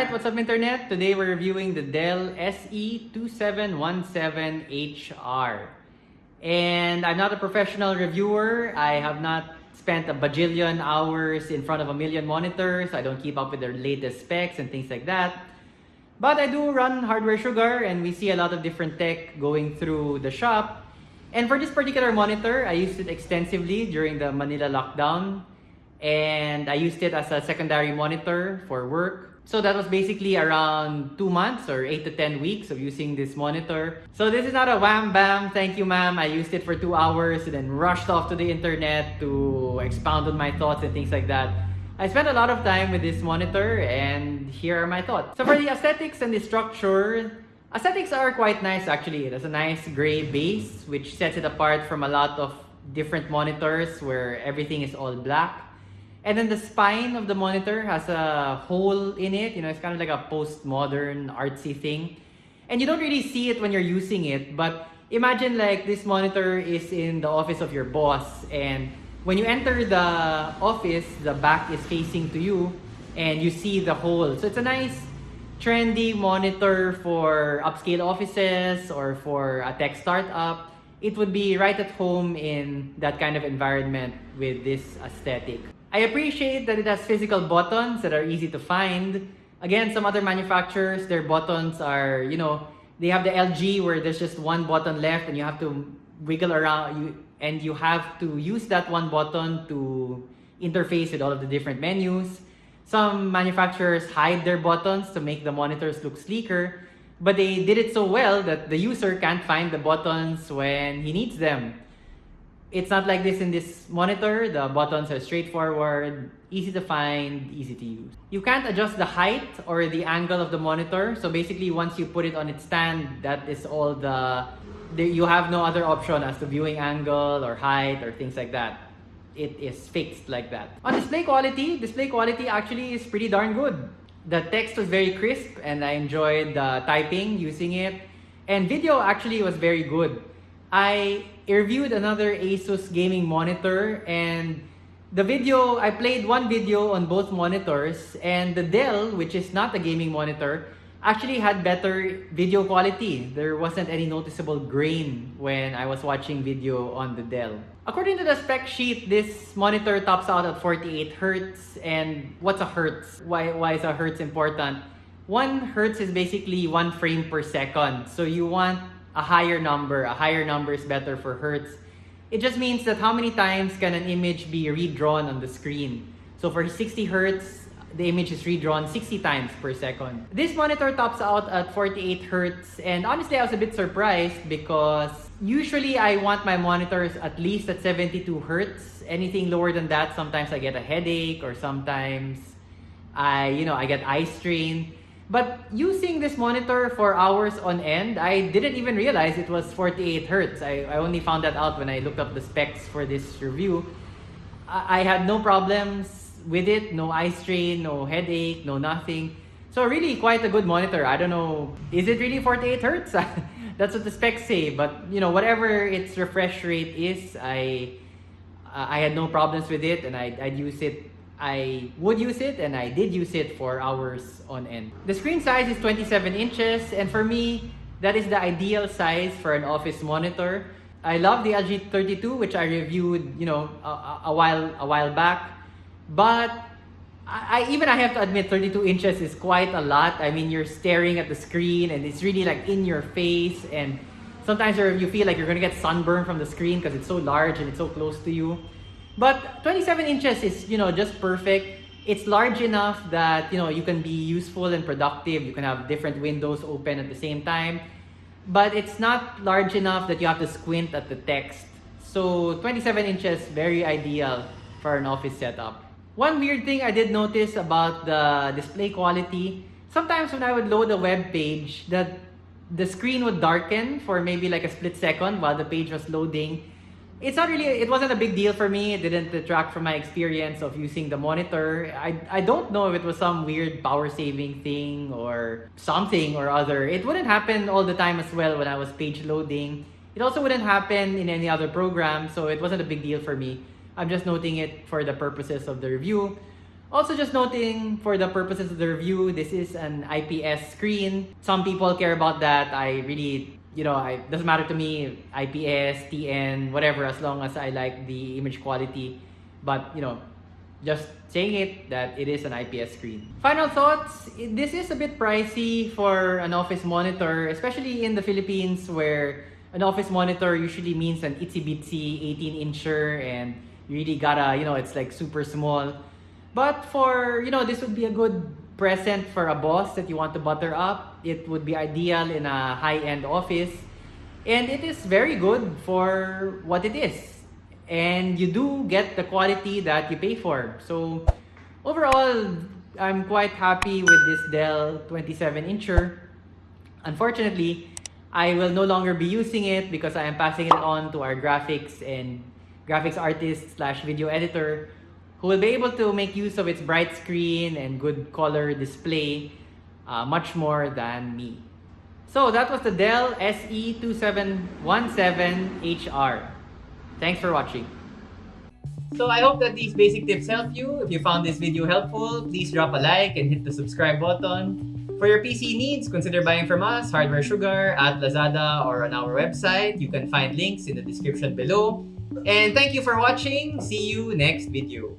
Alright, what's up internet? Today we're reviewing the Dell SE2717HR. And I'm not a professional reviewer. I have not spent a bajillion hours in front of a million monitors. I don't keep up with their latest specs and things like that. But I do run Hardware Sugar and we see a lot of different tech going through the shop. And for this particular monitor, I used it extensively during the Manila lockdown. And I used it as a secondary monitor for work. So that was basically around two months or eight to 10 weeks of using this monitor. So this is not a wham bam, thank you ma'am. I used it for two hours and then rushed off to the internet to expound on my thoughts and things like that. I spent a lot of time with this monitor and here are my thoughts. So for the aesthetics and the structure, aesthetics are quite nice actually. It has a nice gray base which sets it apart from a lot of different monitors where everything is all black. And then the spine of the monitor has a hole in it. You know, it's kind of like a postmodern artsy thing. And you don't really see it when you're using it, but imagine like this monitor is in the office of your boss and when you enter the office, the back is facing to you and you see the hole. So it's a nice trendy monitor for upscale offices or for a tech startup. It would be right at home in that kind of environment with this aesthetic. I appreciate that it has physical buttons that are easy to find. Again, some other manufacturers, their buttons are, you know, they have the LG where there's just one button left and you have to wiggle around you and you have to use that one button to interface with all of the different menus. Some manufacturers hide their buttons to make the monitors look sleeker, but they did it so well that the user can't find the buttons when he needs them. It's not like this in this monitor. The buttons are straightforward, easy to find, easy to use. You can't adjust the height or the angle of the monitor. So basically, once you put it on its stand, that is all the, the you have no other option as to viewing angle or height or things like that. It is fixed like that. On display quality, display quality actually is pretty darn good. The text was very crisp and I enjoyed the typing using it. And video actually was very good. I reviewed another Asus gaming monitor and the video, I played one video on both monitors and the Dell, which is not a gaming monitor, actually had better video quality. There wasn't any noticeable grain when I was watching video on the Dell. According to the spec sheet, this monitor tops out at 48 Hertz. And what's a Hertz? Why, why is a Hertz important? One Hertz is basically one frame per second. So you want a higher number. A higher number is better for Hertz. It just means that how many times can an image be redrawn on the screen. So for 60 Hertz, the image is redrawn 60 times per second. This monitor tops out at 48 Hertz and honestly I was a bit surprised because usually I want my monitors at least at 72 Hertz. Anything lower than that, sometimes I get a headache or sometimes I, you know, I get eye strain. But using this monitor for hours on end, I didn't even realize it was 48 Hertz. I, I only found that out when I looked up the specs for this review. I, I had no problems with it, no eye strain, no headache, no nothing. So really quite a good monitor. I don't know, is it really 48 Hertz? That's what the specs say, but you know, whatever its refresh rate is, I I had no problems with it and I'd, I'd use it I would use it and I did use it for hours on end. The screen size is 27 inches and for me, that is the ideal size for an office monitor. I love the LG 32 which I reviewed, you know, a, a while a while back. But I, I, even I have to admit 32 inches is quite a lot. I mean, you're staring at the screen and it's really like in your face and sometimes you feel like you're going to get sunburn from the screen because it's so large and it's so close to you. But 27 inches is, you know, just perfect. It's large enough that, you know, you can be useful and productive. You can have different windows open at the same time. But it's not large enough that you have to squint at the text. So 27 inches, very ideal for an office setup. One weird thing I did notice about the display quality, sometimes when I would load a web page, that the screen would darken for maybe like a split second while the page was loading it's not really, it wasn't a big deal for me. It didn't detract from my experience of using the monitor. I, I don't know if it was some weird power saving thing or something or other. It wouldn't happen all the time as well when I was page loading. It also wouldn't happen in any other program, so it wasn't a big deal for me. I'm just noting it for the purposes of the review. Also just noting for the purposes of the review, this is an IPS screen. Some people care about that. I really, you know, it doesn't matter to me, IPS, TN, whatever, as long as I like the image quality. But, you know, just saying it that it is an IPS screen. Final thoughts, this is a bit pricey for an office monitor, especially in the Philippines where an office monitor usually means an itsy bitsy 18 incher and you really gotta, you know, it's like super small. But for, you know, this would be a good present for a boss that you want to butter up. It would be ideal in a high-end office. And it is very good for what it is. And you do get the quality that you pay for. So overall, I'm quite happy with this Dell 27 incher. Unfortunately, I will no longer be using it because I am passing it on to our graphics and graphics artist slash video editor who will be able to make use of its bright screen and good color display uh, much more than me. So that was the Dell SE2717HR. Thanks for watching. So I hope that these basic tips help you. If you found this video helpful, please drop a like and hit the subscribe button. For your PC needs, consider buying from us, Hardware Sugar, at Lazada, or on our website. You can find links in the description below. And thank you for watching. See you next video.